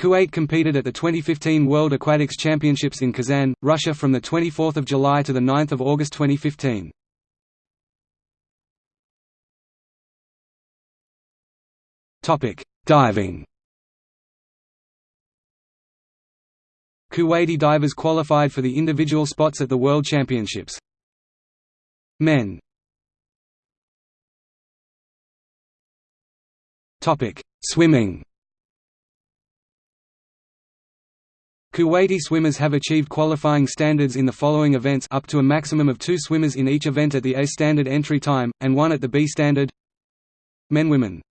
Kuwait competed at the 2015 World Aquatics Championships in Kazan, Russia from 24 July to 9 August 2015. Diving Kuwaiti divers qualified for the individual spots at the World Championships. Men Swimming Kuwaiti swimmers have achieved qualifying standards in the following events up to a maximum of two swimmers in each event at the A standard entry time, and one at the B standard. Men Women